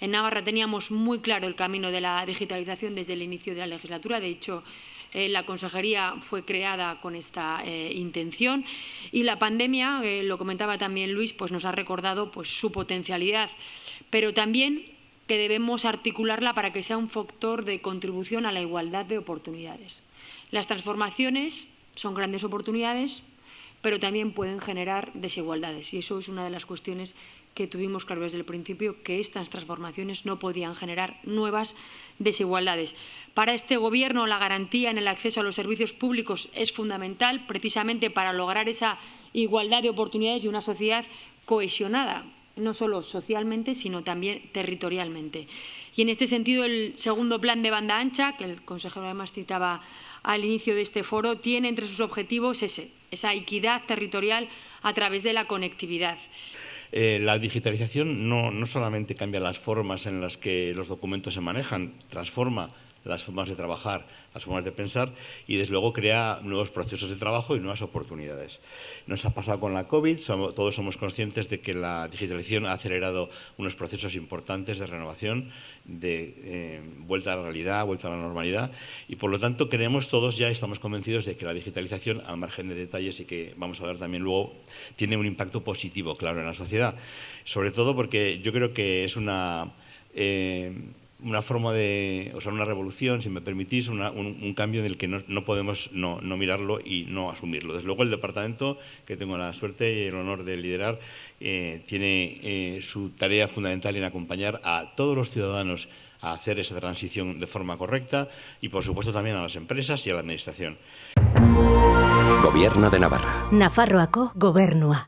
En Navarra teníamos muy claro el camino de la digitalización desde el inicio de la legislatura. De hecho, eh, la consejería fue creada con esta eh, intención y la pandemia, eh, lo comentaba también Luis, pues nos ha recordado pues, su potencialidad, pero también que debemos articularla para que sea un factor de contribución a la igualdad de oportunidades. Las transformaciones son grandes oportunidades, pero también pueden generar desigualdades. Y eso es una de las cuestiones que tuvimos claro desde el principio, que estas transformaciones no podían generar nuevas desigualdades. Para este Gobierno, la garantía en el acceso a los servicios públicos es fundamental, precisamente para lograr esa igualdad de oportunidades y una sociedad cohesionada, no solo socialmente, sino también territorialmente. Y en este sentido, el segundo plan de banda ancha, que el consejero además citaba al inicio de este foro, tiene entre sus objetivos ese, esa equidad territorial a través de la conectividad. Eh, la digitalización no, no solamente cambia las formas en las que los documentos se manejan, transforma las formas de trabajar, las formas de pensar y desde luego crea nuevos procesos de trabajo y nuevas oportunidades. Nos ha pasado con la COVID, todos somos conscientes de que la digitalización ha acelerado unos procesos importantes de renovación, de eh, vuelta a la realidad, vuelta a la normalidad y por lo tanto creemos todos ya, estamos convencidos de que la digitalización, al margen de detalles y que vamos a ver también luego, tiene un impacto positivo, claro, en la sociedad. Sobre todo porque yo creo que es una... Eh, una forma de, o sea, una revolución, si me permitís, un, cambio en el que no, podemos no, mirarlo y no asumirlo. Desde luego el departamento, que tengo la suerte y el honor de liderar, eh, tiene eh, su tarea fundamental en acompañar a todos los ciudadanos a hacer esa transición de forma correcta y, por supuesto, también a las empresas y a la Administración. Gobierno de Navarra. Nafarroako gobernua.